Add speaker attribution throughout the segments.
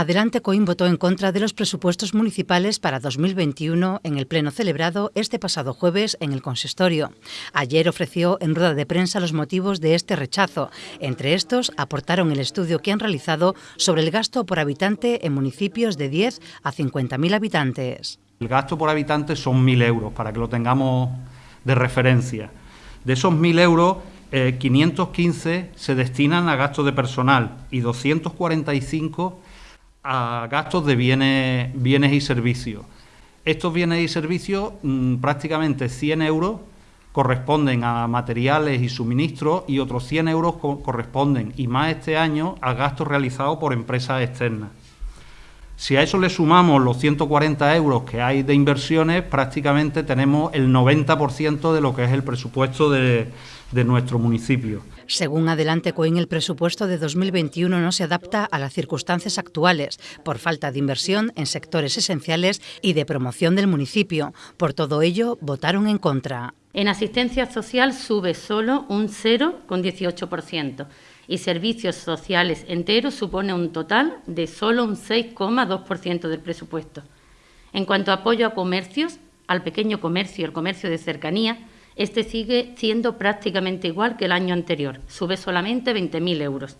Speaker 1: Adelante Coim votó en contra de los presupuestos municipales para 2021 en el pleno celebrado este pasado jueves en el consistorio. Ayer ofreció en rueda de prensa los motivos de este rechazo. Entre estos, aportaron el estudio que han realizado sobre el gasto por habitante en municipios de 10 a 50.000 habitantes.
Speaker 2: El gasto por habitante son 1.000 euros, para que lo tengamos de referencia. De esos 1.000 euros, 515 eh, se destinan a gastos de personal y 245 a gastos de bienes, bienes y servicios. Estos bienes y servicios, mm, prácticamente 100 euros corresponden a materiales y suministros y otros 100 euros corresponden, y más este año, a gastos realizados por empresas externas. Si a eso le sumamos los 140 euros que hay de inversiones, prácticamente tenemos el 90% de lo que es el presupuesto de, de nuestro municipio.
Speaker 1: Según Adelante Coin, el presupuesto de 2021 no se adapta a las circunstancias actuales por falta de inversión en sectores esenciales y de promoción del municipio. Por todo ello, votaron en contra.
Speaker 3: En asistencia social sube solo un 0,18% y servicios sociales enteros supone un total de solo un 6,2% del presupuesto. En cuanto a apoyo a comercios, al pequeño comercio y el comercio de cercanía, este sigue siendo prácticamente igual que el año anterior, sube solamente 20.000 euros.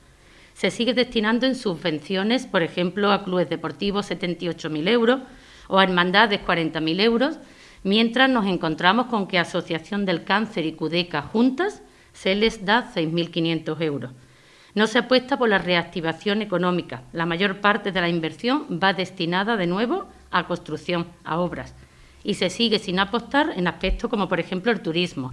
Speaker 3: Se sigue destinando en subvenciones, por ejemplo, a clubes deportivos 78.000 euros o a hermandades 40.000 euros, mientras nos encontramos con que Asociación del Cáncer y CUDECA juntas se les da 6.500 euros. No se apuesta por la reactivación económica. La mayor parte de la inversión va destinada de nuevo a construcción, a obras y se sigue sin apostar en aspectos como por ejemplo el turismo.